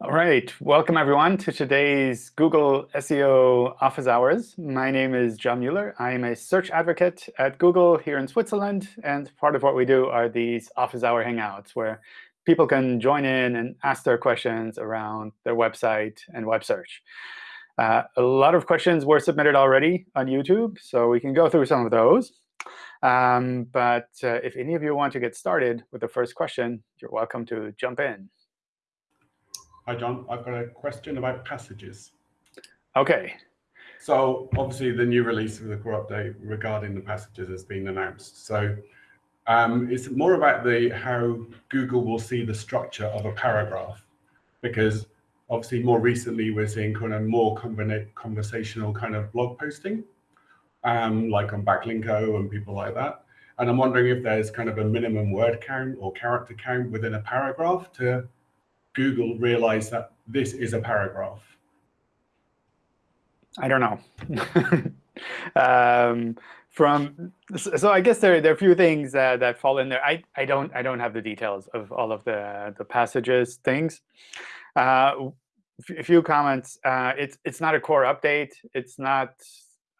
All right, welcome everyone to today's Google SEO Office Hours. My name is John Mueller. I am a search advocate at Google here in Switzerland. And part of what we do are these Office Hour Hangouts, where people can join in and ask their questions around their website and web search. Uh, a lot of questions were submitted already on YouTube, so we can go through some of those. Um, but uh, if any of you want to get started with the first question, you're welcome to jump in. Hi, John. I've got a question about passages. OK. So obviously, the new release of the core update regarding the passages has been announced. So um, it's more about the how Google will see the structure of a paragraph, because obviously more recently we're seeing kind of more conversational kind of blog posting, um, like on Backlinko and people like that. And I'm wondering if there's kind of a minimum word count or character count within a paragraph to Google realize that this is a paragraph? I don't know. um, from so I guess there, there are a few things that, that fall in there. I, I don't I don't have the details of all of the the passages things. Uh, a few comments. Uh, it's it's not a core update. It's not.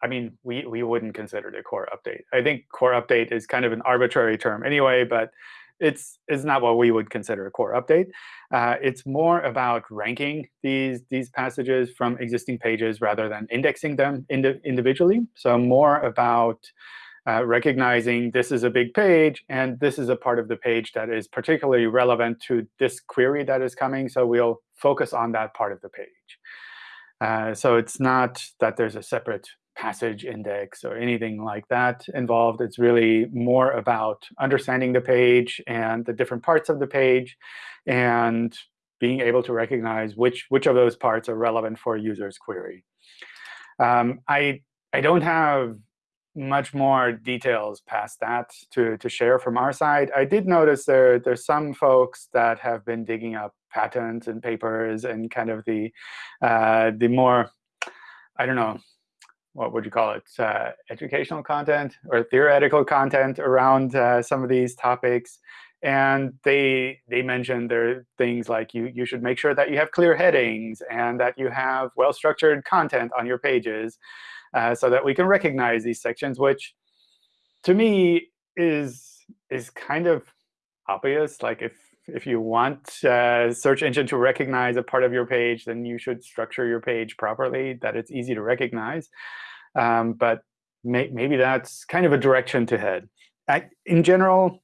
I mean, we we wouldn't consider it a core update. I think core update is kind of an arbitrary term anyway, but it's, it's not what we would consider a core update. Uh, it's more about ranking these, these passages from existing pages rather than indexing them indi individually. So more about uh, recognizing this is a big page, and this is a part of the page that is particularly relevant to this query that is coming. So we'll focus on that part of the page. Uh, so it's not that there's a separate passage index or anything like that involved. It's really more about understanding the page and the different parts of the page and being able to recognize which, which of those parts are relevant for a user's query. Um, I, I don't have much more details past that to, to share from our side. I did notice there there's some folks that have been digging up patents and papers and kind of the uh, the more I don't know what would you call it, uh, educational content or theoretical content around uh, some of these topics. And they they mentioned there are things like you you should make sure that you have clear headings and that you have well-structured content on your pages uh, so that we can recognize these sections, which to me is is kind of obvious. Like if if you want uh, search engine to recognize a part of your page, then you should structure your page properly, that it's easy to recognize. Um, but may maybe that's kind of a direction to head. I, in general,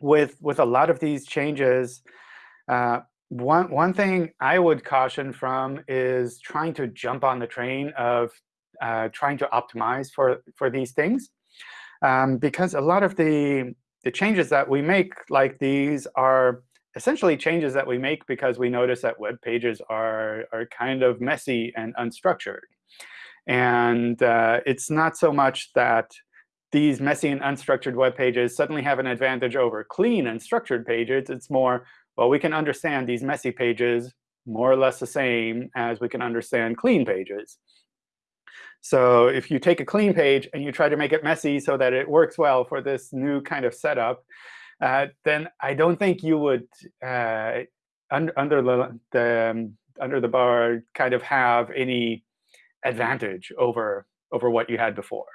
with, with a lot of these changes, uh, one, one thing I would caution from is trying to jump on the train of uh, trying to optimize for, for these things. Um, because a lot of the, the changes that we make like these are essentially changes that we make because we notice that web pages are, are kind of messy and unstructured. And uh, it's not so much that these messy and unstructured web pages suddenly have an advantage over clean and structured pages. It's more, well, we can understand these messy pages more or less the same as we can understand clean pages. So if you take a clean page and you try to make it messy so that it works well for this new kind of setup, uh, then I don't think you would, uh, un under the, the um, under the bar, kind of have any advantage over over what you had before.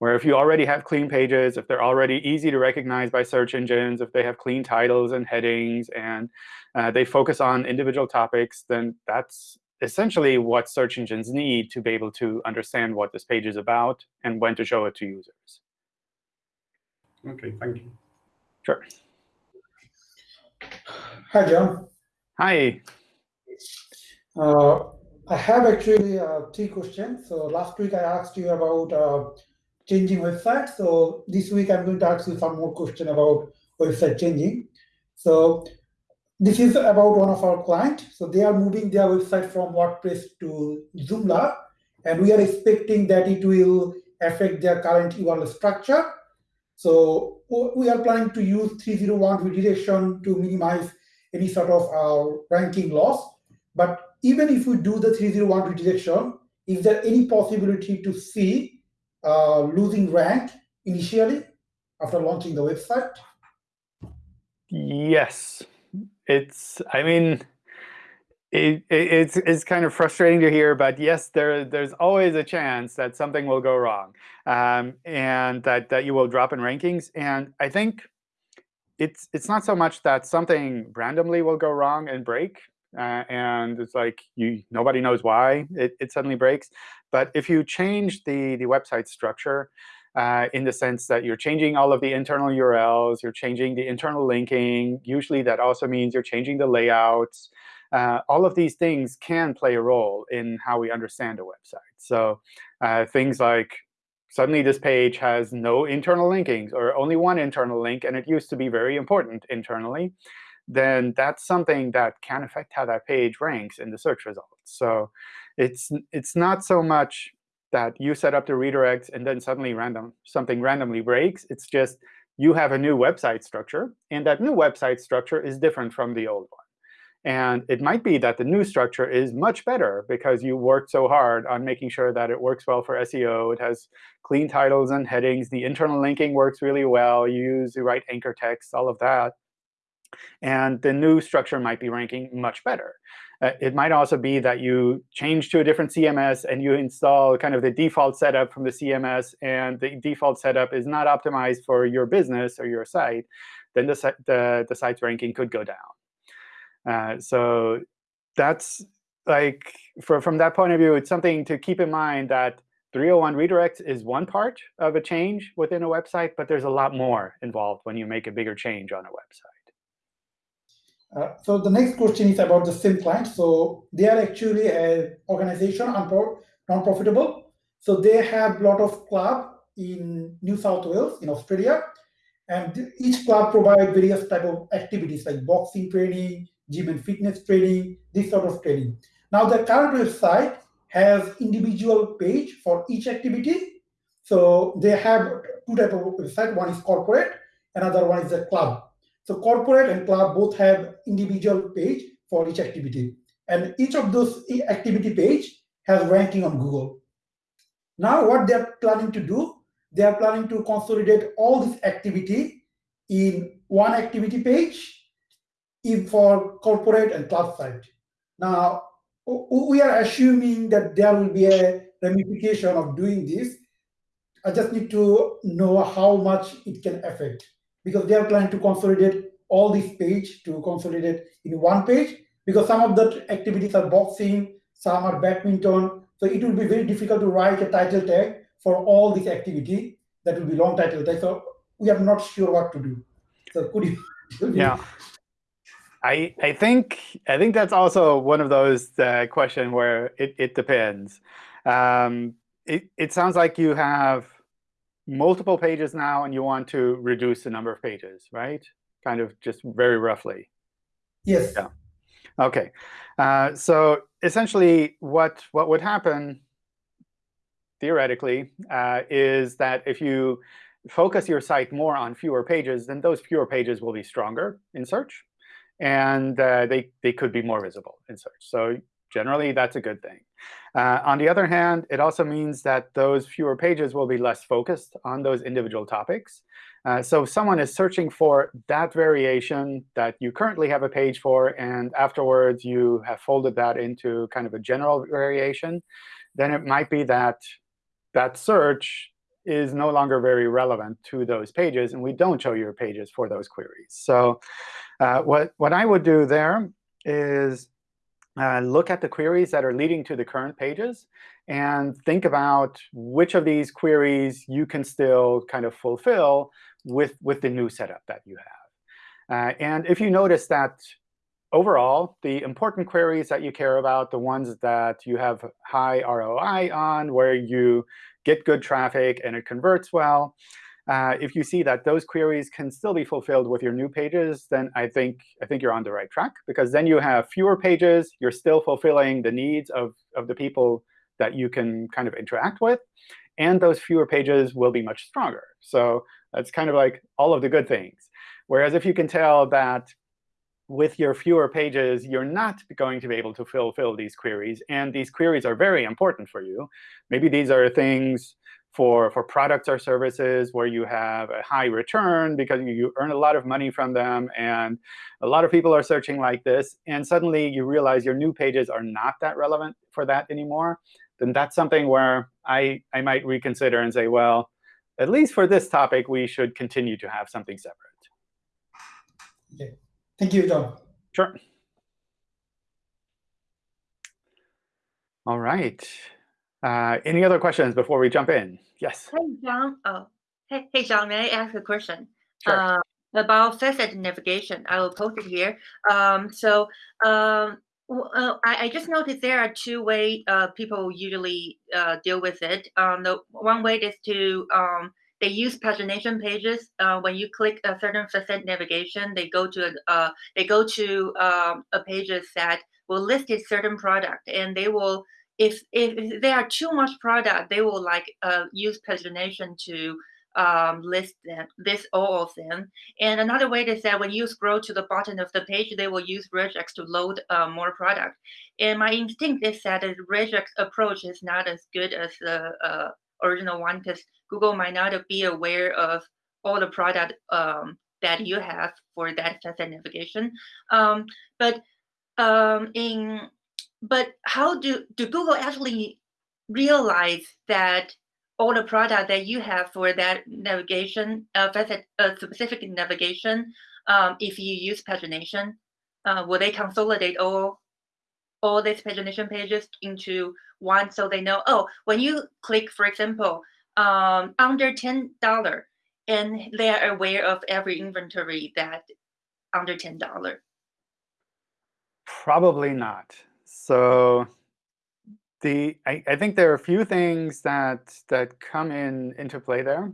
Where if you already have clean pages, if they're already easy to recognize by search engines, if they have clean titles and headings, and uh, they focus on individual topics, then that's essentially what search engines need to be able to understand what this page is about and when to show it to users. OK, thank you. Sure. Hi, John. Hi. Uh, I have actually uh, three questions. So last week I asked you about uh, changing website. So this week I'm going to ask you some more question about website changing. So this is about one of our clients. So they are moving their website from WordPress to Joomla, and we are expecting that it will affect their current URL structure. So we are planning to use 301 redirection to minimize any sort of uh, ranking loss. But even if we do the 301 redirection, is there any possibility to see uh, losing rank initially after launching the website? Yes. It's, I mean, it, it, it's, it's kind of frustrating to hear, but yes, there, there's always a chance that something will go wrong um, and that, that you will drop in rankings. And I think it's, it's not so much that something randomly will go wrong and break, uh, and it's like you nobody knows why it, it suddenly breaks. But if you change the, the website structure, uh, in the sense that you're changing all of the internal URLs, you're changing the internal linking. Usually, that also means you're changing the layouts. Uh, all of these things can play a role in how we understand a website. So uh, things like suddenly this page has no internal linkings or only one internal link, and it used to be very important internally, then that's something that can affect how that page ranks in the search results. So it's, it's not so much that you set up the redirects and then suddenly random something randomly breaks. It's just you have a new website structure, and that new website structure is different from the old one. And it might be that the new structure is much better because you worked so hard on making sure that it works well for SEO. It has clean titles and headings. The internal linking works really well. You use the right anchor text, all of that. And the new structure might be ranking much better. Uh, it might also be that you change to a different CMS and you install kind of the default setup from the CMS, and the default setup is not optimized for your business or your site, then the, the, the site's ranking could go down. Uh, so that's like, for, from that point of view, it's something to keep in mind that 301 redirects is one part of a change within a website, but there's a lot more involved when you make a bigger change on a website. Uh, so the next question is about the SIM client. So they are actually an organization, non-profitable. So they have a lot of club in New South Wales, in Australia. And each club provide various type of activities like boxing training, gym and fitness training, this sort of training. Now the current website has individual page for each activity. So they have two type of website. One is corporate, another one is a club. So corporate and club both have individual page for each activity. And each of those activity page has ranking on Google. Now what they're planning to do, they are planning to consolidate all this activity in one activity page for corporate and club site. Now, we are assuming that there will be a ramification of doing this. I just need to know how much it can affect because they are planning to consolidate all these page to consolidate in one page because some of the activities are boxing, some are badminton. So it will be very difficult to write a title tag for all this activity. That will be long title tag. So we are not sure what to do. So could you? yeah. I, I think I think that's also one of those uh, questions where it, it depends. Um, it, it sounds like you have multiple pages now, and you want to reduce the number of pages, right? Kind of just very roughly. Yes. Yeah. OK. Uh, so essentially, what, what would happen, theoretically, uh, is that if you focus your site more on fewer pages, then those fewer pages will be stronger in search. And uh, they, they could be more visible in search. So generally, that's a good thing. Uh, on the other hand, it also means that those fewer pages will be less focused on those individual topics. Uh, so if someone is searching for that variation that you currently have a page for, and afterwards you have folded that into kind of a general variation, then it might be that that search is no longer very relevant to those pages, and we don't show your pages for those queries. So uh, what, what I would do there is uh, look at the queries that are leading to the current pages and think about which of these queries you can still kind of fulfill with, with the new setup that you have. Uh, and if you notice that overall, the important queries that you care about, the ones that you have high ROI on, where you get good traffic and it converts well, uh, if you see that those queries can still be fulfilled with your new pages, then I think, I think you're on the right track. Because then you have fewer pages. You're still fulfilling the needs of, of the people that you can kind of interact with. And those fewer pages will be much stronger. So that's kind of like all of the good things. Whereas if you can tell that with your fewer pages, you're not going to be able to fulfill these queries, and these queries are very important for you. Maybe these are things for, for products or services where you have a high return because you, earn a lot of money from them, and a lot of people are searching like this, and suddenly you realize your new pages are not that relevant for that anymore, then that's something where I, I might reconsider and say, well, at least for this topic, we should continue to have something separate. Okay. Thank you, John. Sure. All right. Uh, any other questions before we jump in? Yes. Hey, John. Oh, hey, hey, John. May I ask a question? Sure. Uh, about facet navigation. I will post it here. Um, so um, uh, I, I, just noticed there are two ways uh, people usually uh, deal with it. Um, the one way is to um, they use pagination pages. Uh, when you click a certain facet navigation, they go to a, uh, they go to um, a pages that will list a certain product, and they will if if there are too much product, they will like uh, use pagination to um, list them, list all of them. And another way is that when you scroll to the bottom of the page, they will use regex to load uh, more product. And my instinct is that the regex approach is not as good as the uh, original one because Google might not be aware of all the product um, that you have for that facet navigation. Um, but um, in but how do do Google actually realize that all the product that you have for that navigation, uh, uh, specific navigation, um, if you use pagination, uh, will they consolidate all all these pagination pages into one so they know, oh, when you click, for example, um, under $10, and they are aware of every inventory that under $10? Probably not. So the I, I think there are a few things that that come in into play there.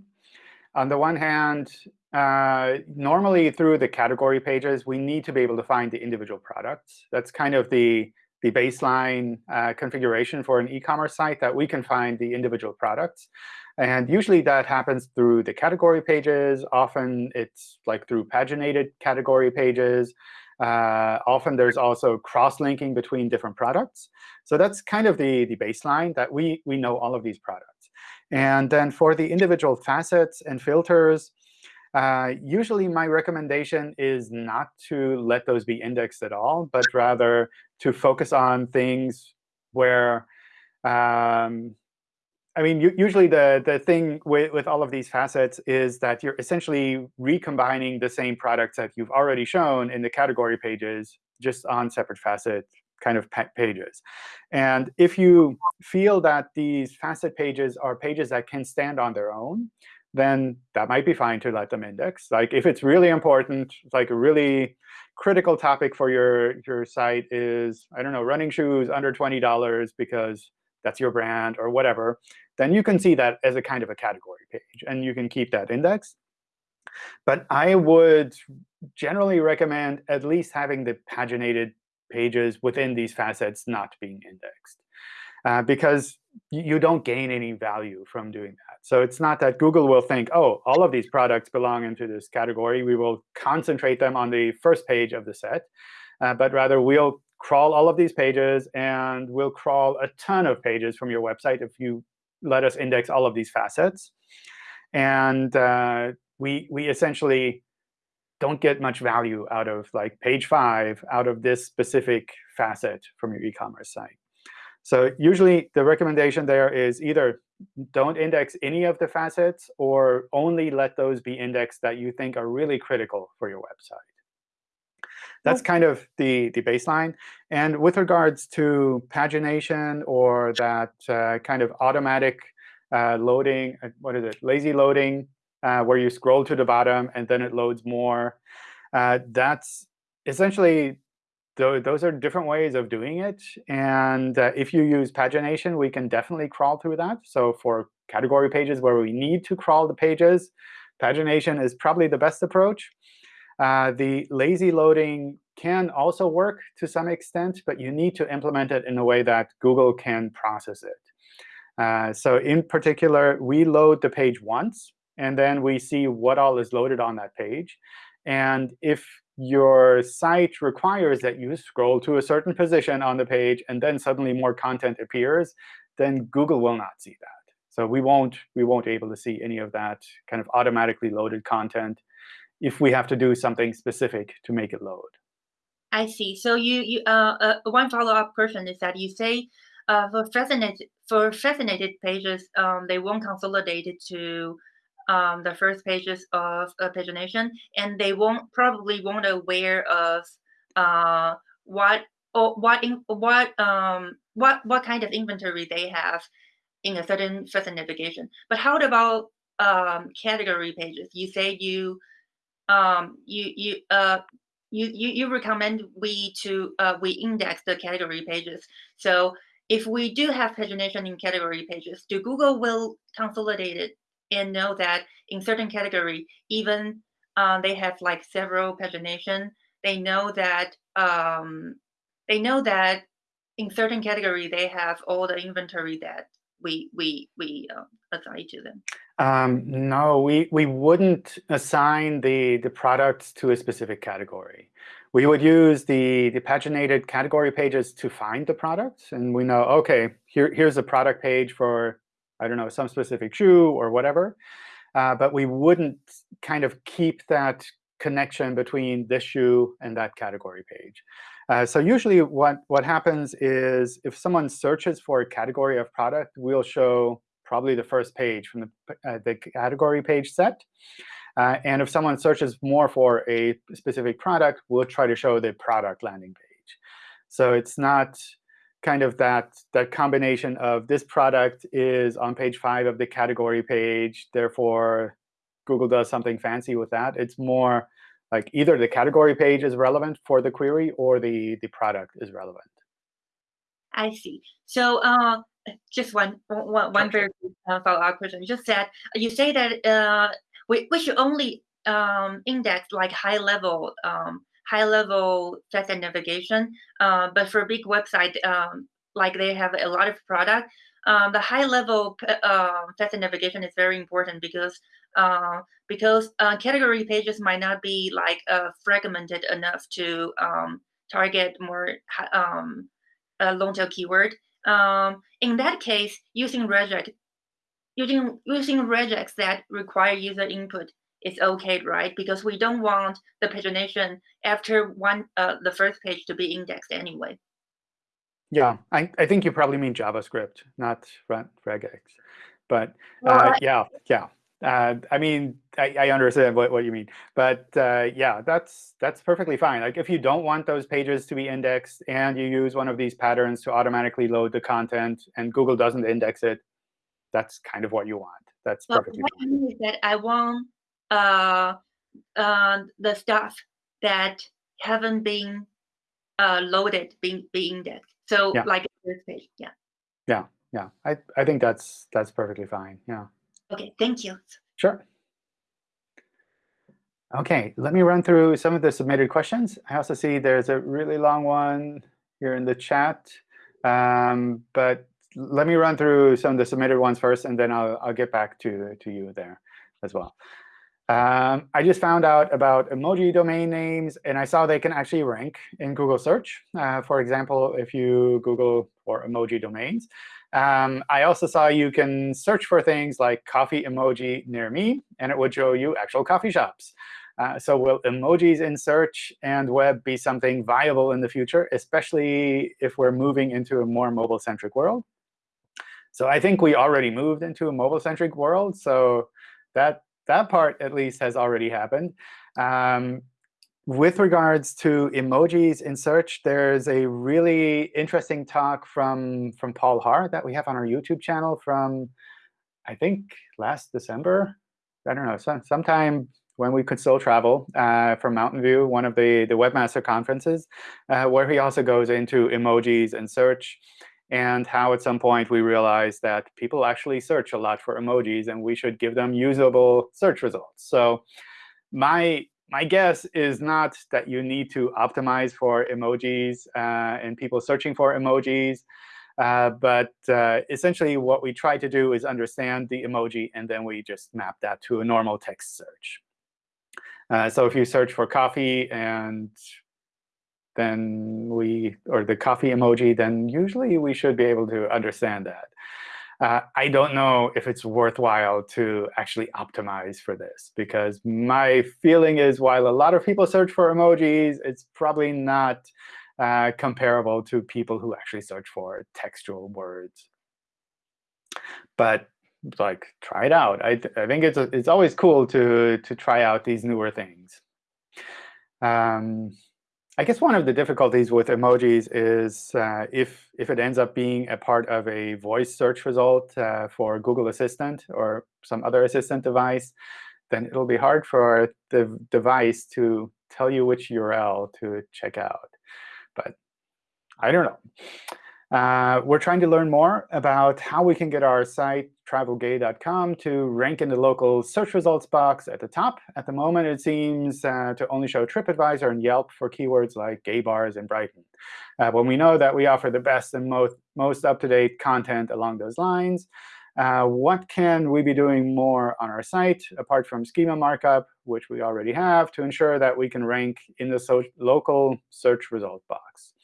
On the one hand, uh, normally through the category pages, we need to be able to find the individual products. That's kind of the the baseline uh, configuration for an e-commerce site that we can find the individual products. And usually that happens through the category pages. Often it's like through paginated category pages. Uh, often there's also cross-linking between different products. So that's kind of the, the baseline that we, we know all of these products. And then for the individual facets and filters, uh, usually my recommendation is not to let those be indexed at all, but rather to focus on things where um, I mean, usually the, the thing with, with all of these facets is that you're essentially recombining the same products that you've already shown in the category pages just on separate facet kind of pages. And if you feel that these facet pages are pages that can stand on their own, then that might be fine to let them index. Like if it's really important, like a really critical topic for your, your site is, I don't know, running shoes under $20 because that's your brand or whatever, then you can see that as a kind of a category page. And you can keep that index. But I would generally recommend at least having the paginated pages within these facets not being indexed. Uh, because you don't gain any value from doing that. So it's not that Google will think, oh, all of these products belong into this category. We will concentrate them on the first page of the set. Uh, but rather, we'll crawl all of these pages, and we'll crawl a ton of pages from your website if you let us index all of these facets. And uh, we, we essentially don't get much value out of like page five out of this specific facet from your e-commerce site. So usually the recommendation there is either don't index any of the facets or only let those be indexed that you think are really critical for your website. That's kind of the, the baseline. And with regards to pagination or that uh, kind of automatic uh, loading, uh, what is it, lazy loading, uh, where you scroll to the bottom and then it loads more, uh, that's essentially those are different ways of doing it. And uh, if you use pagination, we can definitely crawl through that. So for category pages where we need to crawl the pages, pagination is probably the best approach. Uh, the lazy loading can also work to some extent, but you need to implement it in a way that Google can process it. Uh, so in particular, we load the page once, and then we see what all is loaded on that page. And if your site requires that you scroll to a certain position on the page, and then suddenly more content appears, then Google will not see that. So we won't we won't be able to see any of that kind of automatically loaded content if we have to do something specific to make it load. I see. So you you uh, uh one follow up question is that you say uh, for faceted for faceted pages um, they won't consolidate it to um, the first pages of pagination, and they won't probably won't aware of uh, what or what in, what um what what kind of inventory they have in a certain first navigation. But how about um, category pages? You say you um, you you uh you, you recommend we to uh, we index the category pages. So if we do have pagination in category pages, do Google will consolidate it and know that in certain category, even uh, they have like several pagination, they know that um, they know that in certain category they have all the inventory that we we we uh, assign to them. Um, no, we we wouldn't assign the the products to a specific category. We would use the the paginated category pages to find the products, and we know okay here here's a product page for I don't know, some specific shoe or whatever. Uh, but we wouldn't kind of keep that connection between this shoe and that category page. Uh, so usually what, what happens is if someone searches for a category of product, we'll show probably the first page from the, uh, the category page set. Uh, and if someone searches more for a specific product, we'll try to show the product landing page. So it's not kind of that, that combination of this product is on page 5 of the category page, therefore Google does something fancy with that. It's more like either the category page is relevant for the query or the, the product is relevant. I see. So uh, just one, one, one very uh, follow-up question. You just said, you say that uh, we, we should only um, index like high-level um, high-level text and navigation. Uh, but for a big website, um, like they have a lot of product, um, the high-level uh, text and navigation is very important because uh, because uh, category pages might not be like uh, fragmented enough to um, target more um, long tail keyword. Um, in that case, using regex, using using regex that require user input is okay, right? Because we don't want the pagination after one uh, the first page to be indexed anyway. Yeah, I, I think you probably mean JavaScript, not regex. But uh, yeah, yeah. Uh, I mean, I, I, understand what, what you mean. But uh, yeah, that's that's perfectly fine. Like if you don't want those pages to be indexed and you use one of these patterns to automatically load the content and Google doesn't index it, that's kind of what you want. That's but perfectly what fine. I mean is that I want uh, uh, the stuff that haven't been uh, loaded being being indexed. So yeah. like this page, yeah. Yeah, yeah. I I think that's that's perfectly fine. Yeah. Okay, thank you. Sure. OK, let me run through some of the submitted questions. I also see there's a really long one here in the chat. Um, but let me run through some of the submitted ones first, and then I'll, I'll get back to, to you there as well. Um, I just found out about emoji domain names, and I saw they can actually rank in Google search. Uh, for example, if you Google for emoji domains, um, I also saw you can search for things like coffee emoji near me, and it would show you actual coffee shops. Uh, so will emojis in search and web be something viable in the future, especially if we're moving into a more mobile-centric world? So I think we already moved into a mobile-centric world. So that, that part, at least, has already happened. Um, with regards to emojis in search, there's a really interesting talk from, from Paul Haahr that we have on our YouTube channel from, I think, last December. I don't know, some, sometime when we could still travel uh, from Mountain View, one of the, the webmaster conferences, uh, where he also goes into emojis and search and how at some point we realized that people actually search a lot for emojis, and we should give them usable search results. So my my guess is not that you need to optimize for emojis uh, and people searching for emojis. Uh, but uh, essentially, what we try to do is understand the emoji, and then we just map that to a normal text search. Uh, so if you search for coffee and then we, or the coffee emoji, then usually we should be able to understand that. Uh, I don't know if it's worthwhile to actually optimize for this, because my feeling is while a lot of people search for emojis, it's probably not uh, comparable to people who actually search for textual words. But like, try it out. I, th I think it's, a, it's always cool to, to try out these newer things. Um, I guess one of the difficulties with emojis is uh, if, if it ends up being a part of a voice search result uh, for Google Assistant or some other assistant device, then it'll be hard for the device to tell you which URL to check out. But I don't know. Uh, we're trying to learn more about how we can get our site, travelgay.com, to rank in the local search results box at the top. At the moment, it seems uh, to only show TripAdvisor and Yelp for keywords like gay bars in Brighton. Uh, when we know that we offer the best and most, most up-to-date content along those lines, uh, what can we be doing more on our site, apart from schema markup, which we already have, to ensure that we can rank in the so local search result box?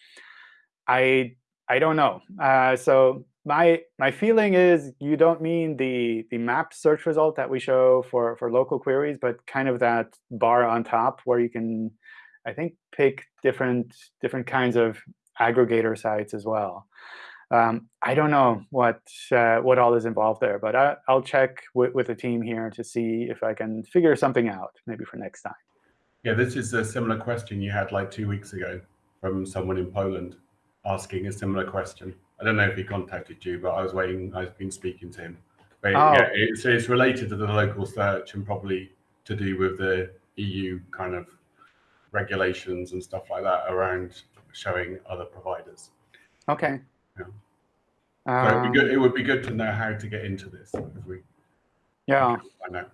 I I don't know. Uh, so my my feeling is you don't mean the the map search result that we show for for local queries, but kind of that bar on top where you can, I think, pick different different kinds of aggregator sites as well. Um, I don't know what uh, what all is involved there, but I, will check with, with the team here to see if I can figure something out, maybe for next time. Yeah, this is a similar question you had like two weeks ago from someone in Poland asking a similar question. I don't know if he contacted you, but I was waiting. I've been speaking to him. But oh. yeah, it's, it's related to the local search and probably to do with the EU kind of regulations and stuff like that around showing other providers. Okay. Yeah. Um, so it'd be good. It would be good to know how to get into this if we. Yeah. I know.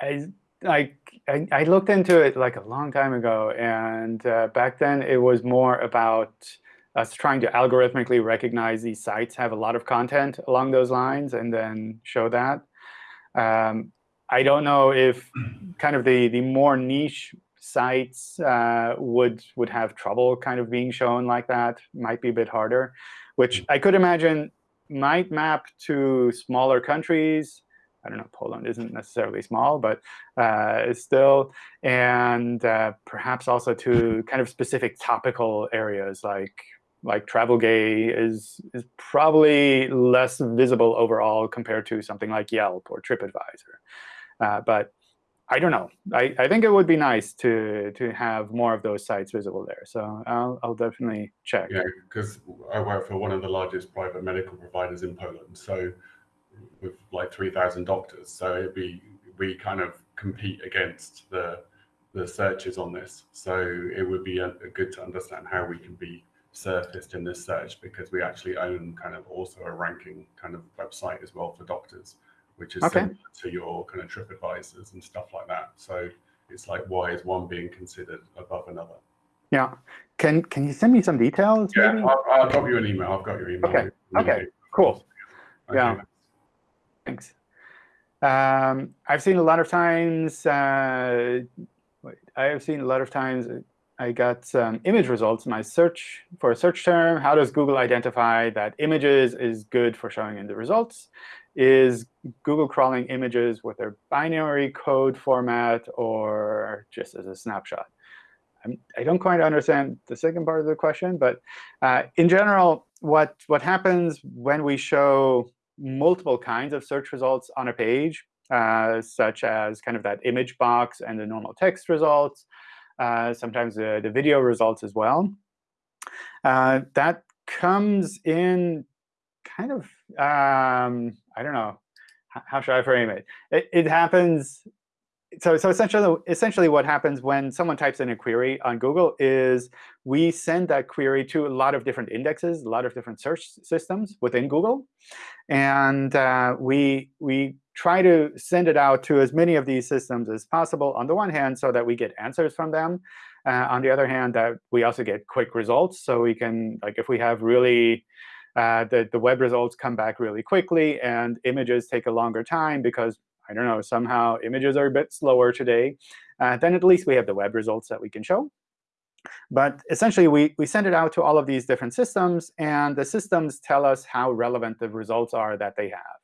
I like I, I, looked into it like a long time ago, and uh, back then it was more about us trying to algorithmically recognize these sites have a lot of content along those lines and then show that. Um, I don't know if kind of the the more niche sites uh, would would have trouble kind of being shown like that. Might be a bit harder, which I could imagine might map to smaller countries I don't know, Poland isn't necessarily small, but uh, still, and uh, perhaps also to kind of specific topical areas like like travel gay is is probably less visible overall compared to something like Yelp or TripAdvisor. Uh, but I don't know. I, I think it would be nice to to have more of those sites visible there. So I'll I'll definitely check. Yeah, because I work for one of the largest private medical providers in Poland. So with like 3,000 doctors. So it'd be, we kind of compete against the, the searches on this. So it would be a, a good to understand how we can be surfaced in this search because we actually own kind of also a ranking kind of website as well for doctors, which is okay. similar to your kind of trip advisors and stuff like that. So it's like, why is one being considered above another? Yeah. Can can you send me some details? Yeah, I'll, I'll, drop you an email. I've got your email. Okay. Okay. Cool. Okay. Yeah. Thanks. Um, I've seen a lot of times, uh, I have seen a lot of times I got some image results in my search for a search term. How does Google identify that images is good for showing in the results? Is Google crawling images with their binary code format or just as a snapshot? I'm, I do not quite understand the second part of the question, but uh, in general, what, what happens when we show multiple kinds of search results on a page, uh, such as kind of that image box and the normal text results, uh, sometimes the, the video results as well. Uh, that comes in kind of, um, I don't know, how should I frame it? It, it happens so, so essentially, essentially what happens when someone types in a query on Google is we send that query to a lot of different indexes, a lot of different search systems within Google. And uh, we, we try to send it out to as many of these systems as possible, on the one hand, so that we get answers from them. Uh, on the other hand, that we also get quick results. So we can, like if we have really uh, the, the web results come back really quickly, and images take a longer time because I don't know, somehow images are a bit slower today, uh, then at least we have the web results that we can show. But essentially, we, we send it out to all of these different systems, and the systems tell us how relevant the results are that they have.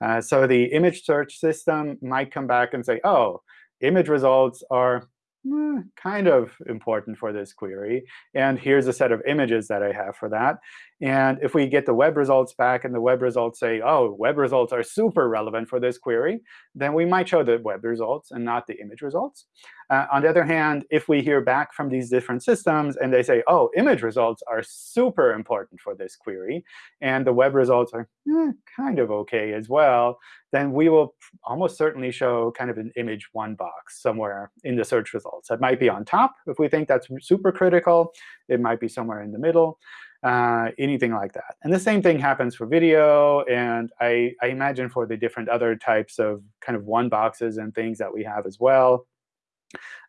Uh, so the image search system might come back and say, oh, image results are eh, kind of important for this query. And here's a set of images that I have for that. And if we get the web results back and the web results say, oh, web results are super relevant for this query, then we might show the web results and not the image results. Uh, on the other hand, if we hear back from these different systems and they say, oh, image results are super important for this query, and the web results are eh, kind of OK as well, then we will almost certainly show kind of an image one box somewhere in the search results. That might be on top if we think that's super critical. It might be somewhere in the middle uh, anything like that. And the same thing happens for video, and I, I imagine for the different other types of kind of one boxes and things that we have as well.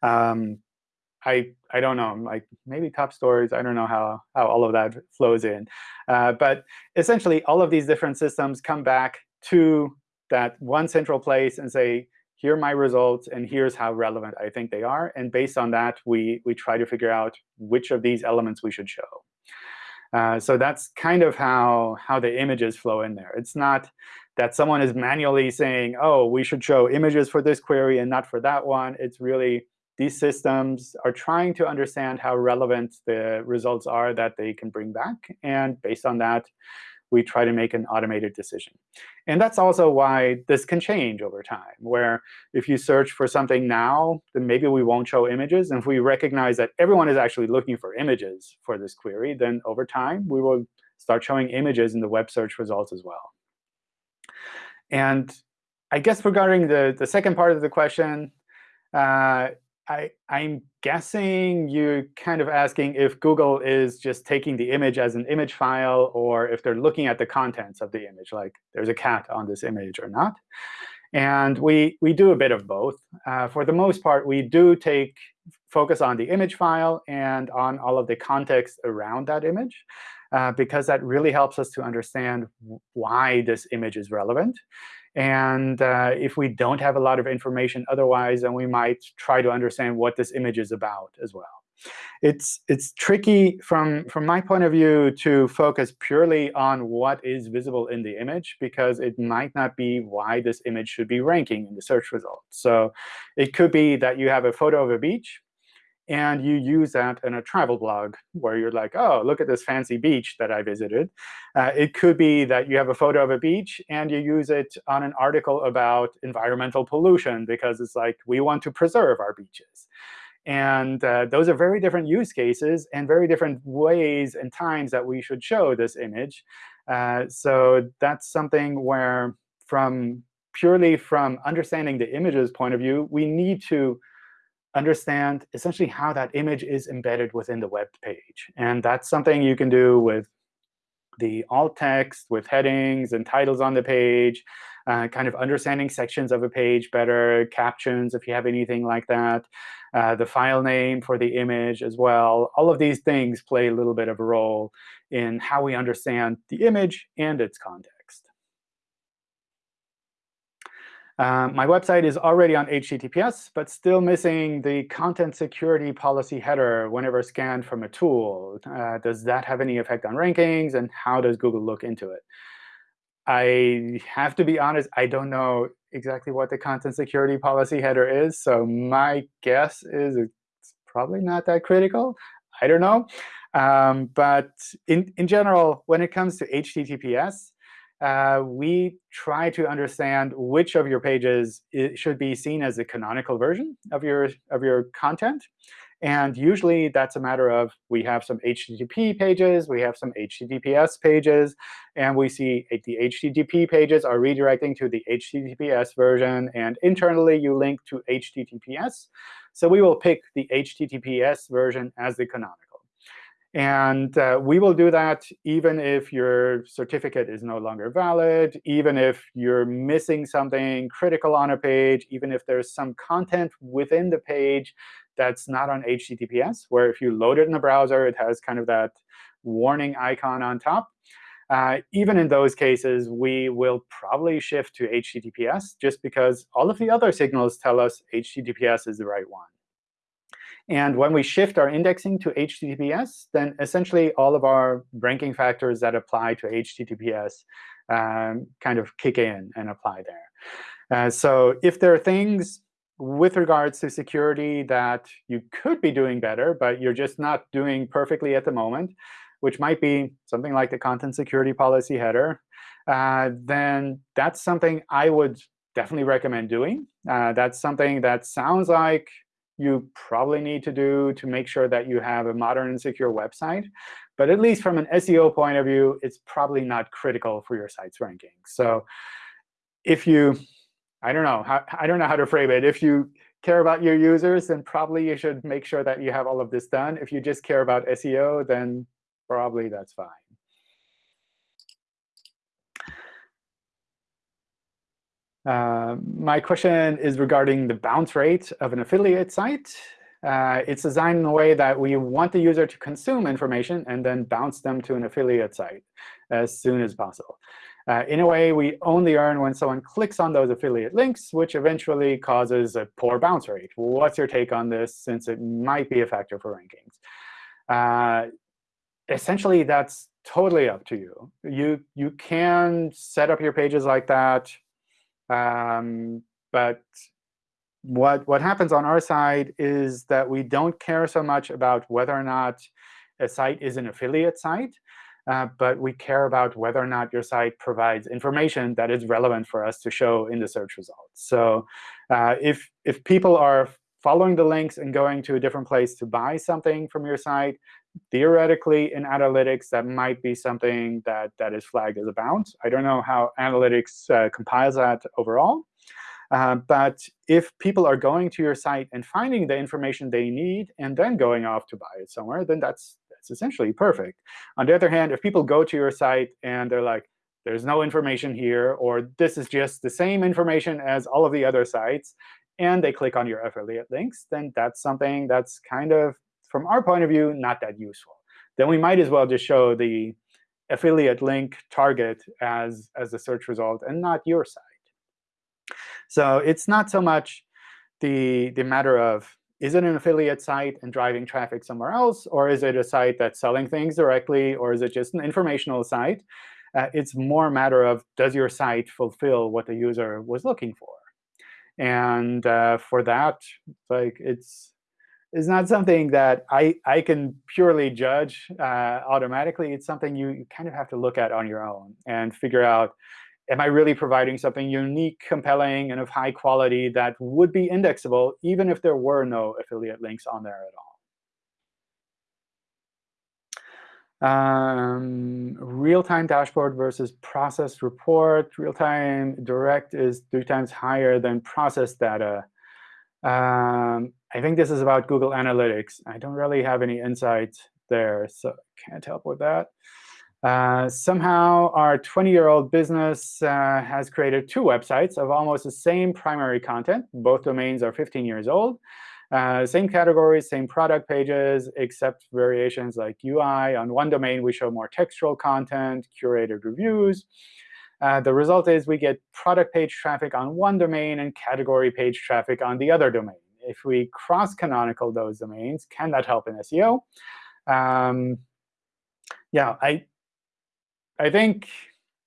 Um, I I don't know, like maybe top stories. I don't know how how all of that flows in, uh, but essentially all of these different systems come back to that one central place and say, here are my results, and here's how relevant I think they are. And based on that, we we try to figure out which of these elements we should show. Uh, so that's kind of how, how the images flow in there. It's not that someone is manually saying, oh, we should show images for this query and not for that one. It's really these systems are trying to understand how relevant the results are that they can bring back. And based on that, we try to make an automated decision. And that's also why this can change over time, where if you search for something now, then maybe we won't show images. And if we recognize that everyone is actually looking for images for this query, then over time, we will start showing images in the web search results as well. And I guess regarding the, the second part of the question, uh, I, I'm guessing you're kind of asking if Google is just taking the image as an image file or if they're looking at the contents of the image, like there's a cat on this image or not. And we, we do a bit of both. Uh, for the most part, we do take focus on the image file and on all of the context around that image, uh, because that really helps us to understand why this image is relevant. And uh, if we don't have a lot of information otherwise, then we might try to understand what this image is about as well. It's, it's tricky from, from my point of view to focus purely on what is visible in the image, because it might not be why this image should be ranking in the search results. So it could be that you have a photo of a beach, and you use that in a travel blog where you're like, oh, look at this fancy beach that I visited. Uh, it could be that you have a photo of a beach and you use it on an article about environmental pollution because it's like, we want to preserve our beaches. And uh, those are very different use cases and very different ways and times that we should show this image. Uh, so that's something where from purely from understanding the image's point of view, we need to understand essentially how that image is embedded within the web page. And that's something you can do with the alt text, with headings and titles on the page, uh, kind of understanding sections of a page better, captions if you have anything like that, uh, the file name for the image as well. All of these things play a little bit of a role in how we understand the image and its context. Um, my website is already on HTTPS, but still missing the content security policy header whenever scanned from a tool. Uh, does that have any effect on rankings, and how does Google look into it? I have to be honest, I don't know exactly what the content security policy header is. So my guess is it's probably not that critical. I don't know. Um, but in, in general, when it comes to HTTPS, uh, we try to understand which of your pages should be seen as the canonical version of your, of your content. And usually, that's a matter of we have some HTTP pages, we have some HTTPS pages, and we see the HTTP pages are redirecting to the HTTPS version. And internally, you link to HTTPS. So we will pick the HTTPS version as the canonical. And uh, we will do that even if your certificate is no longer valid, even if you're missing something critical on a page, even if there's some content within the page that's not on HTTPS, where if you load it in the browser, it has kind of that warning icon on top. Uh, even in those cases, we will probably shift to HTTPS just because all of the other signals tell us HTTPS is the right one. And when we shift our indexing to HTTPS, then essentially all of our ranking factors that apply to HTTPS um, kind of kick in and apply there. Uh, so if there are things with regards to security that you could be doing better, but you're just not doing perfectly at the moment, which might be something like the content security policy header, uh, then that's something I would definitely recommend doing. Uh, that's something that sounds like you probably need to do to make sure that you have a modern and secure website. But at least from an SEO point of view, it's probably not critical for your site's ranking. So if you I don't know. How, I don't know how to frame it. If you care about your users, then probably you should make sure that you have all of this done. If you just care about SEO, then probably that's fine. Uh, my question is regarding the bounce rate of an affiliate site. Uh, it's designed in a way that we want the user to consume information and then bounce them to an affiliate site as soon as possible. Uh, in a way, we only earn when someone clicks on those affiliate links, which eventually causes a poor bounce rate. What's your take on this, since it might be a factor for rankings? Uh, essentially, that's totally up to you. You, you can set up your pages like that. Um, but what, what happens on our side is that we don't care so much about whether or not a site is an affiliate site. Uh, but we care about whether or not your site provides information that is relevant for us to show in the search results. So uh, if, if people are following the links and going to a different place to buy something from your site, theoretically in analytics, that might be something that, that is flagged as a bounce. I don't know how analytics uh, compiles that overall. Uh, but if people are going to your site and finding the information they need and then going off to buy it somewhere, then that's that's essentially perfect. On the other hand, if people go to your site and they're like, there's no information here, or this is just the same information as all of the other sites, and they click on your affiliate links, then that's something that's kind of, from our point of view, not that useful. Then we might as well just show the affiliate link target as, as the search result and not your site. So it's not so much the, the matter of is it an affiliate site and driving traffic somewhere else? Or is it a site that's selling things directly? Or is it just an informational site? Uh, it's more a matter of, does your site fulfill what the user was looking for? And uh, for that, like it's it's not something that I, I can purely judge uh, automatically. It's something you, you kind of have to look at on your own and figure out, am I really providing something unique, compelling, and of high quality that would be indexable even if there were no affiliate links on there at all? Um, real-time dashboard versus processed report. Real-time direct is three times higher than processed data. Um, I think this is about Google Analytics. I don't really have any insights there, so can't help with that. Uh, somehow, our 20-year-old business uh, has created two websites of almost the same primary content. Both domains are 15 years old. Uh, same categories, same product pages, except variations like UI. On one domain, we show more textual content, curated reviews. Uh, the result is we get product page traffic on one domain and category page traffic on the other domain. If we cross-canonical those domains, can that help in SEO? Um, yeah, I, I think,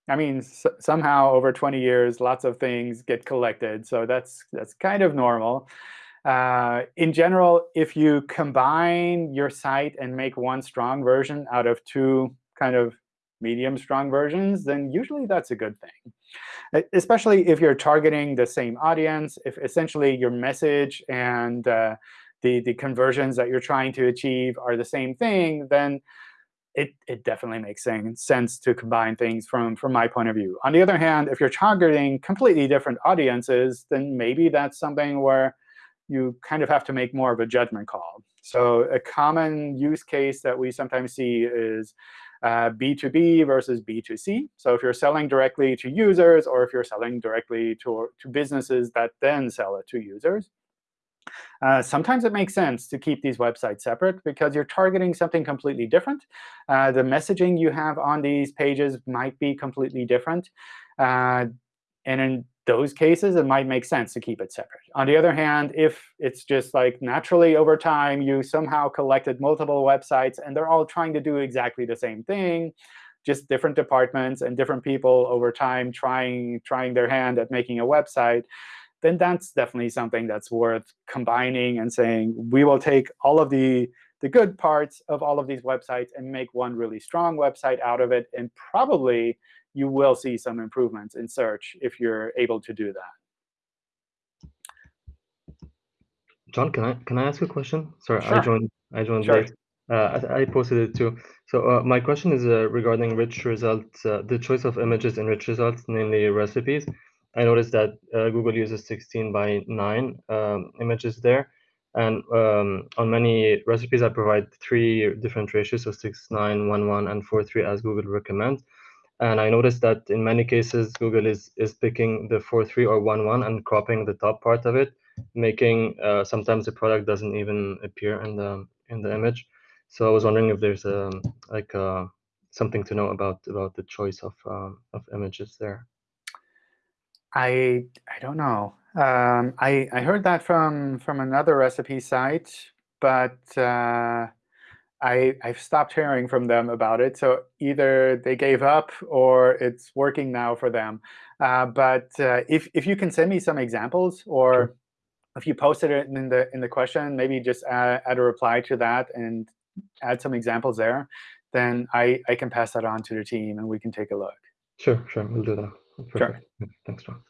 I mean, somehow over 20 years, lots of things get collected. So that's that's kind of normal. Uh, in general, if you combine your site and make one strong version out of two kind of medium strong versions, then usually that's a good thing. Especially if you're targeting the same audience, if essentially your message and uh, the, the conversions that you're trying to achieve are the same thing, then it, it definitely makes sense to combine things from, from my point of view. On the other hand, if you're targeting completely different audiences, then maybe that's something where you kind of have to make more of a judgment call. So a common use case that we sometimes see is uh, B2B versus B2C. So if you're selling directly to users or if you're selling directly to, to businesses that then sell it to users. Uh, sometimes it makes sense to keep these websites separate because you're targeting something completely different. Uh, the messaging you have on these pages might be completely different. Uh, and in those cases, it might make sense to keep it separate. On the other hand, if it's just like naturally over time, you somehow collected multiple websites, and they're all trying to do exactly the same thing, just different departments and different people over time trying, trying their hand at making a website, then that's definitely something that's worth combining and saying, we will take all of the, the good parts of all of these websites and make one really strong website out of it. And probably you will see some improvements in search if you're able to do that. John, can I can I ask a question? Sorry, sure. I joined I joined sure. late. Uh, I, I, posted it too. So uh, my question is uh, regarding rich results, uh, the choice of images in rich results, namely recipes. I noticed that uh, Google uses 16 by 9 um, images there. And um, on many recipes, I provide three different ratios, so 6, 9, 1, 1, and 4, 3, as Google recommends. And I noticed that in many cases, Google is, is picking the 4, 3 or 1, 1 and cropping the top part of it, making uh, sometimes the product doesn't even appear in the in the image. So I was wondering if there's a, um, like a, uh, something to know about about the choice of um, of images there. I I don't know. Um, I I heard that from from another recipe site, but uh, I I've stopped hearing from them about it. So either they gave up or it's working now for them. Uh, but uh, if if you can send me some examples, or sure. if you posted it in the in the question, maybe just add, add a reply to that and add some examples there, then I I can pass that on to the team and we can take a look. Sure, sure, we'll do that. Perfect. Sure. Thanks, John.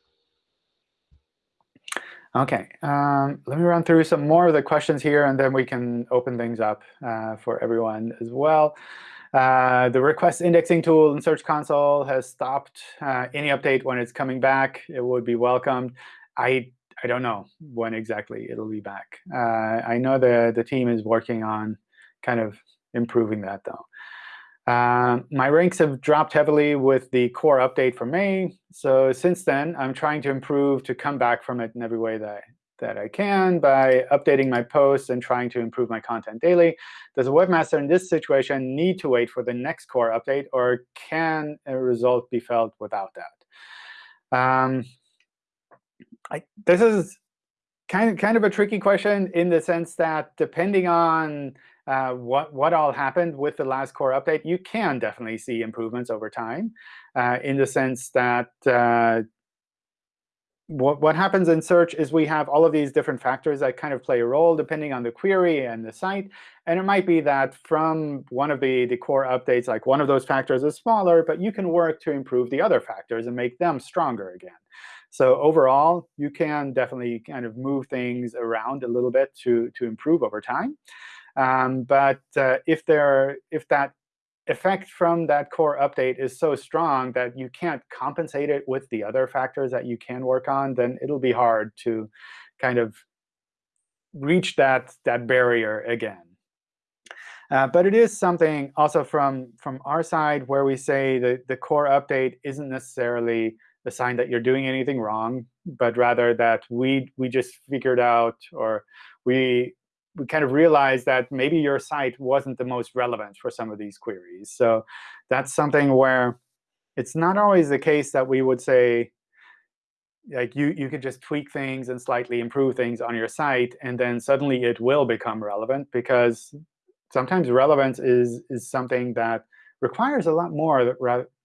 OK, um, let me run through some more of the questions here, and then we can open things up uh, for everyone as well. Uh, the request indexing tool in Search Console has stopped. Uh, any update when it's coming back, it would be welcomed. I I don't know when exactly it'll be back. Uh, I know the the team is working on kind of improving that, though. Um, my ranks have dropped heavily with the core update from May. So since then, I'm trying to improve to come back from it in every way that I, that I can by updating my posts and trying to improve my content daily. Does a webmaster in this situation need to wait for the next core update, or can a result be felt without that? Um, I, this is kind of, kind of a tricky question in the sense that depending on uh, what, what all happened with the last core update, you can definitely see improvements over time uh, in the sense that uh, what, what happens in search is we have all of these different factors that kind of play a role depending on the query and the site. And it might be that from one of the, the core updates, like one of those factors is smaller, but you can work to improve the other factors and make them stronger again. So overall, you can definitely kind of move things around a little bit to, to improve over time. Um, but uh, if there, if that effect from that core update is so strong that you can't compensate it with the other factors that you can work on, then it'll be hard to kind of reach that, that barrier again. Uh, but it is something also from, from our side where we say that the core update isn't necessarily a sign that you're doing anything wrong, but rather that we, we just figured out or we we kind of realized that maybe your site wasn't the most relevant for some of these queries. So that's something where it's not always the case that we would say, like you, you could just tweak things and slightly improve things on your site, and then suddenly it will become relevant. Because sometimes relevance is, is something that requires a lot more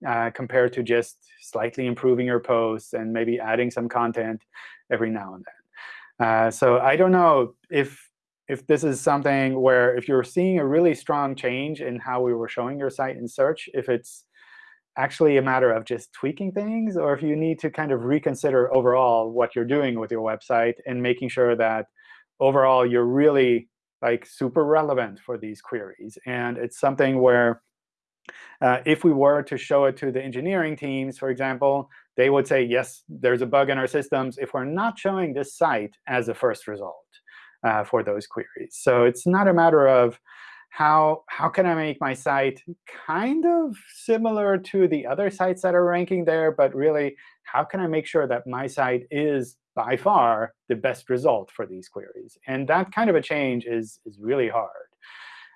uh, compared to just slightly improving your posts and maybe adding some content every now and then. Uh, so I don't know if if this is something where if you're seeing a really strong change in how we were showing your site in search, if it's actually a matter of just tweaking things, or if you need to kind of reconsider overall what you're doing with your website and making sure that overall you're really like super relevant for these queries. And it's something where uh, if we were to show it to the engineering teams, for example, they would say, yes, there's a bug in our systems if we're not showing this site as a first result uh, for those queries. So it's not a matter of how, how can I make my site kind of similar to the other sites that are ranking there, but really, how can I make sure that my site is by far the best result for these queries? And that kind of a change is, is really hard.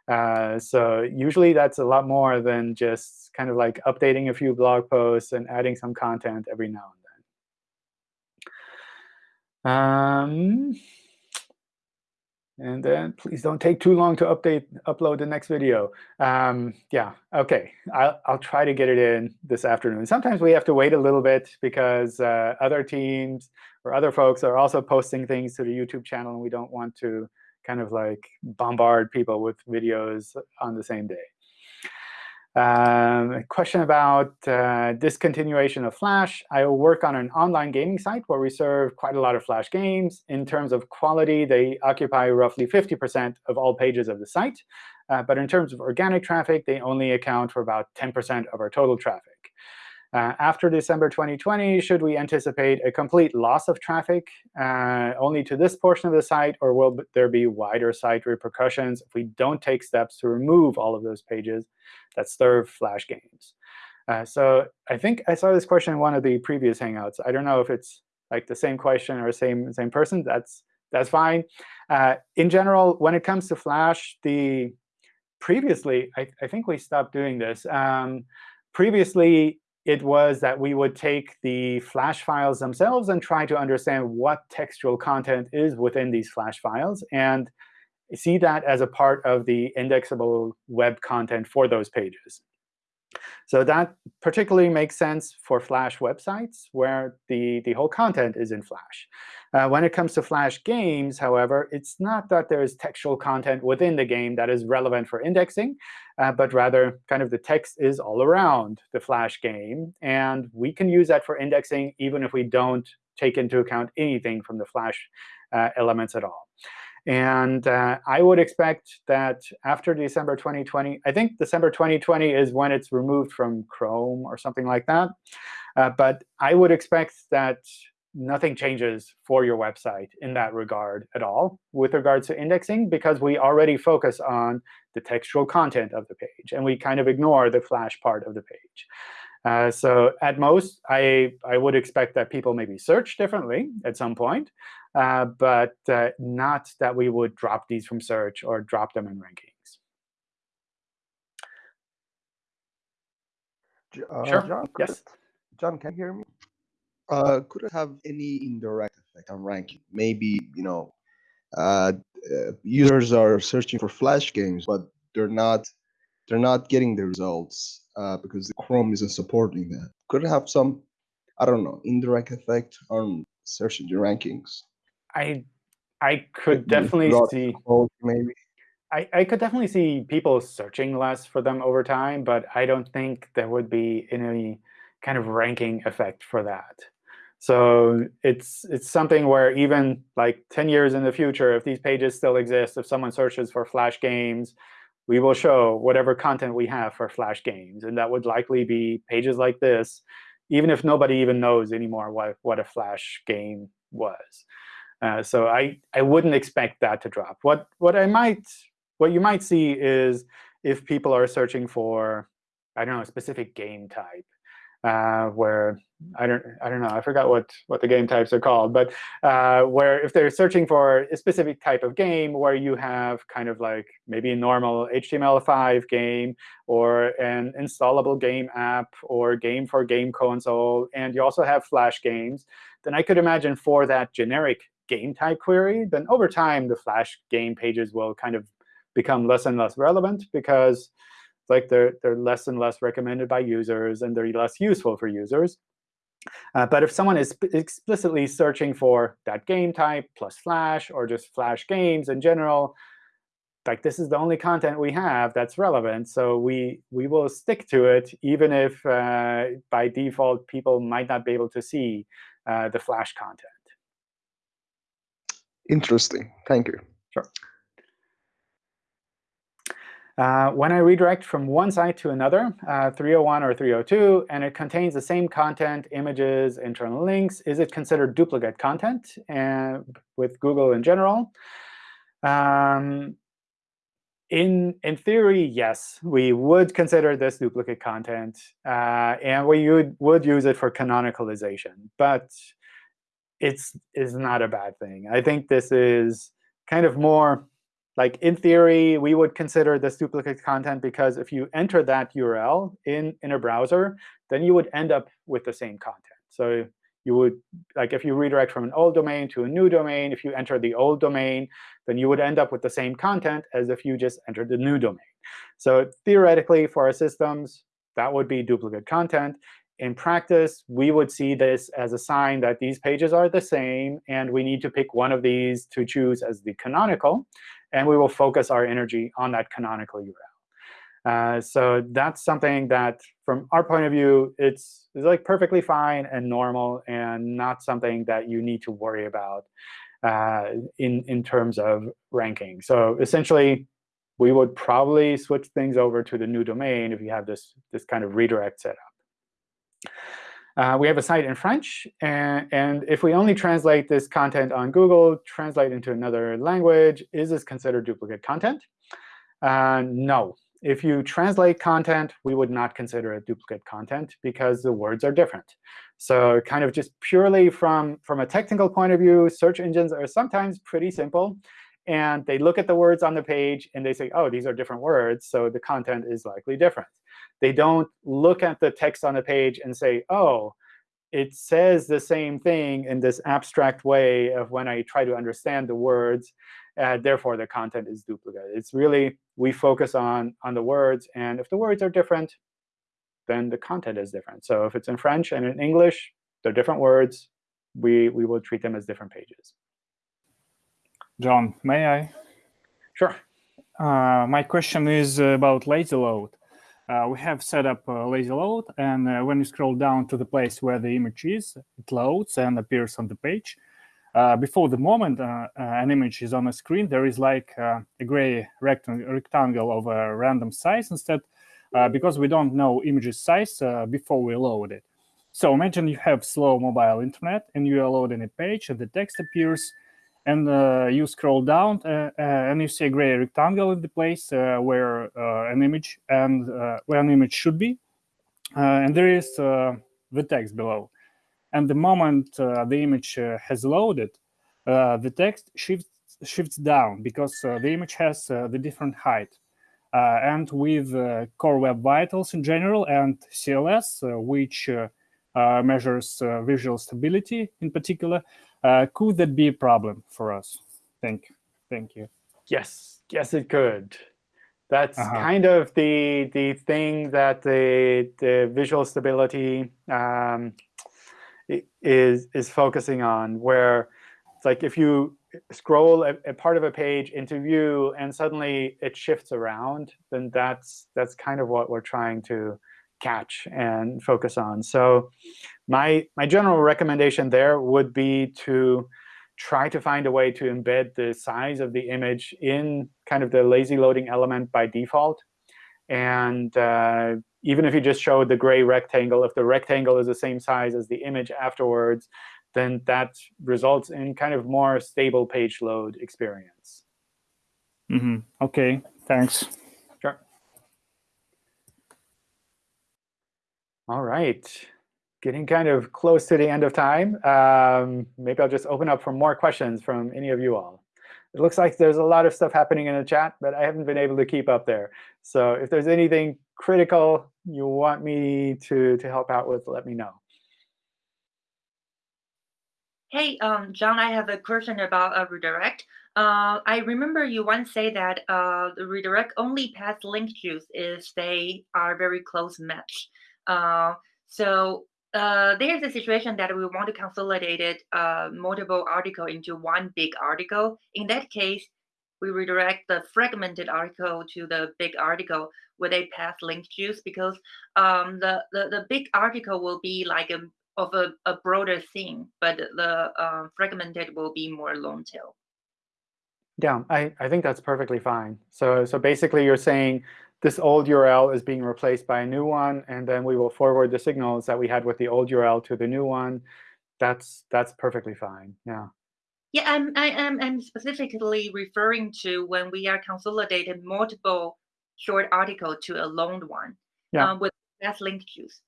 Uh, so usually that's a lot more than just kind of like updating a few blog posts and adding some content every now and then. Um, and then please don't take too long to update upload the next video. Um, yeah, OK. I'll, I'll try to get it in this afternoon. Sometimes we have to wait a little bit because uh, other teams or other folks are also posting things to the YouTube channel, and we don't want to kind of like bombard people with videos on the same day. Um, a question about uh, discontinuation of Flash. I work on an online gaming site where we serve quite a lot of Flash games. In terms of quality, they occupy roughly 50% of all pages of the site. Uh, but in terms of organic traffic, they only account for about 10% of our total traffic. Uh, after December 2020, should we anticipate a complete loss of traffic uh, only to this portion of the site, or will there be wider site repercussions if we don't take steps to remove all of those pages that serve Flash games? Uh, so I think I saw this question in one of the previous Hangouts. I don't know if it's like the same question or same same person. That's that's fine. Uh, in general, when it comes to Flash, the previously I, I think we stopped doing this. Um, previously, it was that we would take the Flash files themselves and try to understand what textual content is within these Flash files and see that as a part of the indexable web content for those pages. So that particularly makes sense for Flash websites, where the, the whole content is in Flash. Uh, when it comes to Flash games, however, it's not that there is textual content within the game that is relevant for indexing, uh, but rather kind of the text is all around the Flash game. And we can use that for indexing even if we don't take into account anything from the Flash uh, elements at all. And uh, I would expect that after December 2020, I think December 2020 is when it's removed from Chrome or something like that. Uh, but I would expect that nothing changes for your website in that regard at all with regards to indexing, because we already focus on the textual content of the page. And we kind of ignore the Flash part of the page. Uh, so at most, I, I would expect that people maybe search differently at some point, uh, but uh, not that we would drop these from search or drop them in rankings. Uh, sure. John, yes. It, John, can you hear me? Uh, could it have any indirect effect on ranking? Maybe you know, uh, uh, users are searching for Flash games, but they're not they're not getting the results uh, because the Chrome isn't supporting that. Could it have some, I don't know, indirect effect on search engine rankings? I I could definitely see maybe. I, I could definitely see people searching less for them over time, but I don't think there would be any kind of ranking effect for that. So it's it's something where even like 10 years in the future, if these pages still exist, if someone searches for Flash games, we will show whatever content we have for Flash games. And that would likely be pages like this, even if nobody even knows anymore what, what a Flash game was. Uh, so I, I wouldn't expect that to drop. What, what I might what you might see is if people are searching for, I don't know, a specific game type, uh, where I don't I don't know I forgot what what the game types are called, but uh, where if they're searching for a specific type of game where you have kind of like maybe a normal HTML5 game or an installable game app or game for game console, and you also have Flash games, then I could imagine for that generic game type query, then over time the Flash game pages will kind of become less and less relevant because like they're, they're less and less recommended by users, and they're less useful for users. Uh, but if someone is explicitly searching for that game type plus Flash or just Flash games in general, like this is the only content we have that's relevant. So we we will stick to it, even if uh, by default people might not be able to see uh, the Flash content. Interesting. Thank you. Sure. Uh, when I redirect from one site to another, uh, 301 or 302, and it contains the same content, images, internal links, is it considered duplicate content uh, with Google in general? Um, in, in theory, yes, we would consider this duplicate content, uh, and we would, would use it for canonicalization. But it's, it's not a bad thing. I think this is kind of more like in theory, we would consider this duplicate content because if you enter that URL in, in a browser, then you would end up with the same content. So you would, like if you redirect from an old domain to a new domain, if you enter the old domain, then you would end up with the same content as if you just entered the new domain. So theoretically, for our systems, that would be duplicate content. In practice, we would see this as a sign that these pages are the same, and we need to pick one of these to choose as the canonical. And we will focus our energy on that canonical URL. Uh, so that's something that, from our point of view, it's, it's like perfectly fine and normal and not something that you need to worry about uh, in, in terms of ranking. So essentially, we would probably switch things over to the new domain if you have this, this kind of redirect set up. Uh, we have a site in French. And, and if we only translate this content on Google, translate into another language, is this considered duplicate content? Uh, no, if you translate content, we would not consider it duplicate content because the words are different. So kind of just purely from, from a technical point of view, search engines are sometimes pretty simple. And they look at the words on the page, and they say, oh, these are different words, so the content is likely different. They don't look at the text on the page and say, oh, it says the same thing in this abstract way of when I try to understand the words. Uh, therefore, the content is duplicate. It's really we focus on on the words, and if the words are different, then the content is different. So if it's in French and in English, they're different words. We we will treat them as different pages. John, may I? Sure. Uh, my question is about lazy load. Uh, we have set up a lazy load, and uh, when you scroll down to the place where the image is, it loads and appears on the page uh, before the moment uh, uh, an image is on a screen, there is like a gray rectang rectangle of a random size instead, because we don't know image's size before we load it. So imagine you have slow mobile internet and you are loading a page and the text appears and uh, you scroll down uh, uh, and you see a gray rectangle in the place where an image and where an image should be. and there is the text below. And the moment uh, the image uh, has loaded, uh, the text shifts shifts down because the image has the different height. and with Core Web Vitals in general and CLS, which measures visual stability in particular, could that be a problem for us? Thank you. Thank you. Yes, yes, it could. That's uh -huh. kind of the the thing that the the visual stability um, is is focusing on, where it's like if you scroll a, a, part of a page into view and suddenly it shifts around, then that's that's kind of what we're trying to catch and focus on. So my my general recommendation there would be to try to find a way to embed the size of the image in kind of the lazy loading element by default. And uh, even if you just show the gray rectangle, if the rectangle is the same size as the image afterwards, then that results in kind of more stable page load experience. Mm -hmm. OK, thanks. Sure. All right. Getting kind of close to the end of time. Um, maybe I'll just open up for more questions from any of you all. It looks like there's a lot of stuff happening in the chat, but I haven't been able to keep up there. So if there's anything critical you want me to, to help out with, let me know. Hey, um, John, I have a question about a redirect. Uh, I remember you once say that uh, the redirect only pass link juice if they are very close match. Uh, so uh, there's a situation that we want to consolidate uh, multiple article into one big article. In that case, we redirect the fragmented article to the big article with a path link juice because um, the, the, the big article will be like a, of a, a broader theme, but the uh, fragmented will be more long tail. Yeah, I, I think that's perfectly fine. So, so basically, you're saying this old URL is being replaced by a new one, and then we will forward the signals that we had with the old URL to the new one. That's that's perfectly fine. Yeah. Yeah, I'm I am I'm specifically referring to when we are consolidating multiple short article to a long one yeah. um, with that link juice.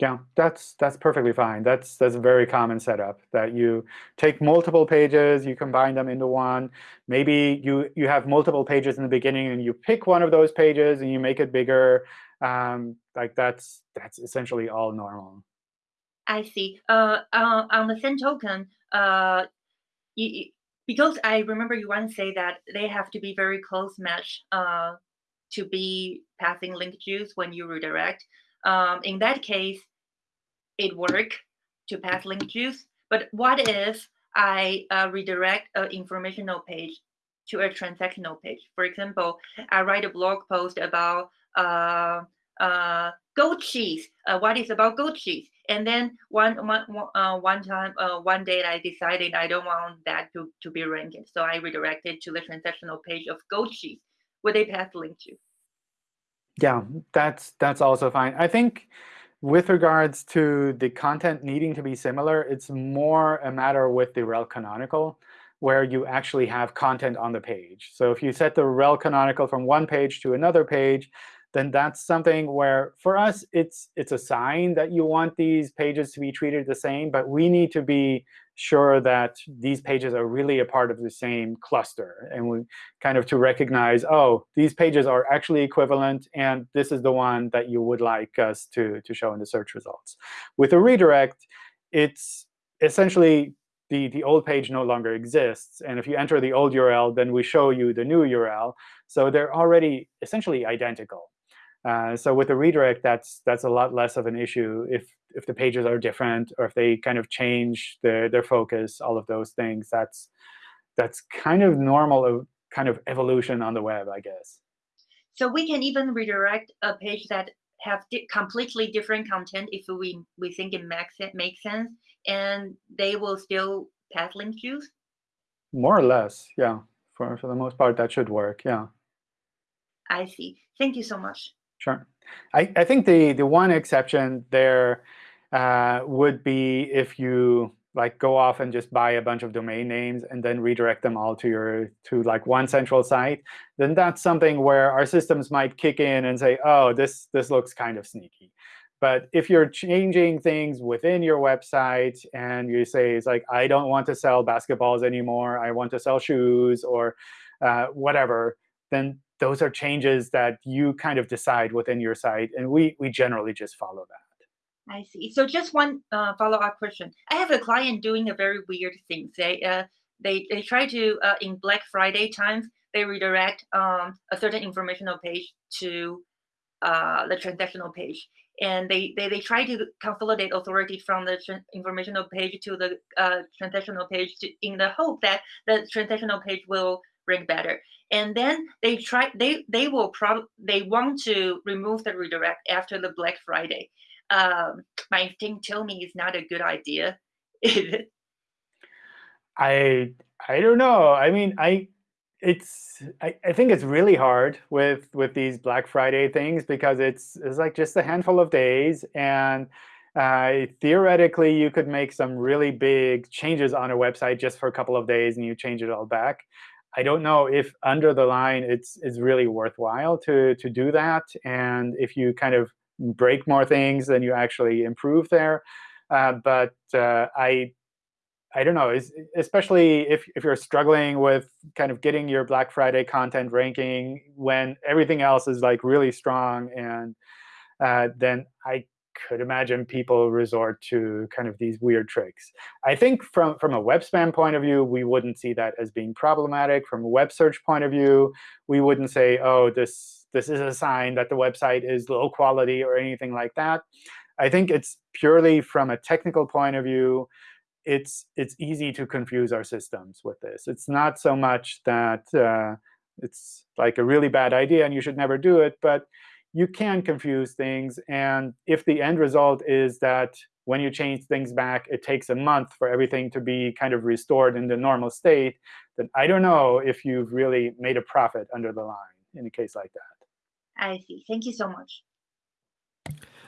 Yeah, that's that's perfectly fine. That's that's a very common setup that you take multiple pages, you combine them into one. Maybe you you have multiple pages in the beginning, and you pick one of those pages and you make it bigger. Um, like that's that's essentially all normal. I see. Uh, uh, on the same token, uh, you, because I remember you once say that they have to be very close match uh, to be passing link juice when you redirect. Um, in that case, it work to pass link juice. But what if I uh, redirect an informational page to a transactional page? For example, I write a blog post about uh, uh, goat cheese. Uh, what is about goat cheese? And then one one uh, one time, uh, one day, I decided I don't want that to, to be ranked. So I redirected to the transactional page of goat cheese, Would they pass link to. Yeah, that's that's also fine. I think with regards to the content needing to be similar, it's more a matter with the rel canonical, where you actually have content on the page. So if you set the rel canonical from one page to another page, then that's something where, for us, it's it's a sign that you want these pages to be treated the same. But we need to be sure that these pages are really a part of the same cluster. And we kind of to recognize, oh, these pages are actually equivalent, and this is the one that you would like us to, to show in the search results. With a redirect, it's essentially the, the old page no longer exists. And if you enter the old URL, then we show you the new URL. So they're already essentially identical. Uh, so with a redirect, that's that's a lot less of an issue if if the pages are different or if they kind of change their their focus, all of those things. That's that's kind of normal kind of evolution on the web, I guess. So we can even redirect a page that have di completely different content if we we think it makes it makes sense, and they will still path link juice. More or less, yeah. For for the most part, that should work. Yeah. I see. Thank you so much. Sure. I, I think the, the one exception there uh, would be if you like go off and just buy a bunch of domain names and then redirect them all to your to like one central site, then that's something where our systems might kick in and say, oh, this this looks kind of sneaky. But if you're changing things within your website and you say, it's like, I don't want to sell basketballs anymore, I want to sell shoes or uh, whatever, then those are changes that you kind of decide within your site. And we, we generally just follow that. I see. So just one uh, follow-up question. I have a client doing a very weird thing. They uh, they they try to uh, in Black Friday times they redirect um, a certain informational page to uh, the transactional page, and they, they they try to consolidate authority from the informational page to the uh, transactional page to, in the hope that the transactional page will rank better. And then they try they they will probably they want to remove the redirect after the black friday. Um my instinct tell me it's not a good idea. I i don't know. I mean i it's I, I think it's really hard with with these black friday things because it's it's like just a handful of days. And uh, theoretically, you could make some really big changes on a website just for a couple of days, and you change it all back. I don't know if under the line it's it's really worthwhile to to do that. And if you kind of break more things, then you actually improve there. Uh, but uh, I I don't know, especially if, if you're struggling with kind of getting your Black Friday content ranking when everything else is like really strong, and uh, then I could imagine people resort to kind of these weird tricks. I think from, from a web spam point of view, we wouldn't see that as being problematic. From a web search point of view, we wouldn't say, oh, this, this is a sign that the website is low quality or anything like that. I think it's purely from a technical point of view, it's, it's easy to confuse our systems with this. It's not so much that uh, it's like a really bad idea and you should never do it, but you can confuse things. And if the end result is that when you change things back, it takes a month for everything to be kind of restored in the normal state, then I don't know if you've really made a profit under the line in a case like that. I see. Thank you so much.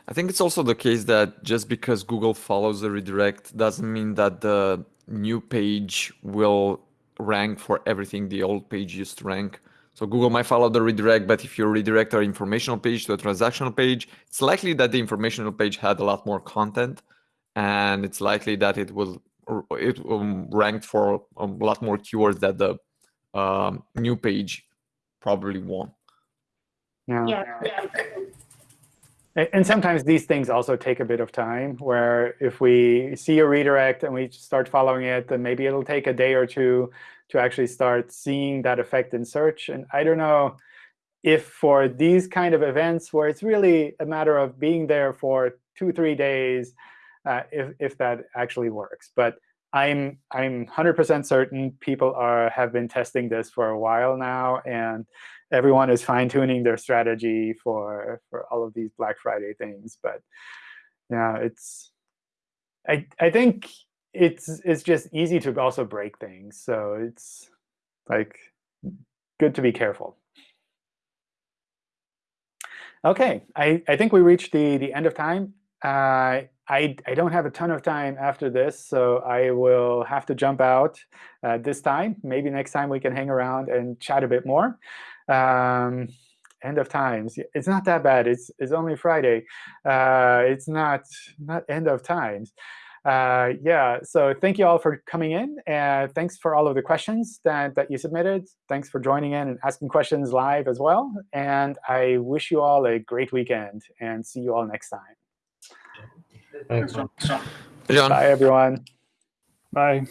I think it's also the case that just because Google follows the redirect doesn't mean that the new page will rank for everything the old page used to rank. So Google might follow the redirect, but if you redirect our informational page to a transactional page, it's likely that the informational page had a lot more content, and it's likely that it will it um, ranked for a lot more keywords that the um, new page probably won. Yeah. Yeah. yeah. and sometimes these things also take a bit of time, where if we see a redirect and we start following it, then maybe it'll take a day or two to actually start seeing that effect in search. And I don't know if for these kind of events where it's really a matter of being there for two, three days, uh, if, if that actually works. But I'm I'm 100% certain people are have been testing this for a while now, and everyone is fine tuning their strategy for for all of these Black Friday things. But yeah, it's I I think it's it's just easy to also break things. So it's like good to be careful. OK, I, I think we reached the, the end of time. Uh, I, I don't have a ton of time after this, so I will have to jump out uh, this time. Maybe next time we can hang around and chat a bit more. Um, end of times. It's not that bad. It's, it's only Friday. Uh, it's not, not end of times. Uh, yeah, so thank you all for coming in. And thanks for all of the questions that, that you submitted. Thanks for joining in and asking questions live as well. And I wish you all a great weekend and see you all next time. Thanks. John. Bye, everyone. Bye.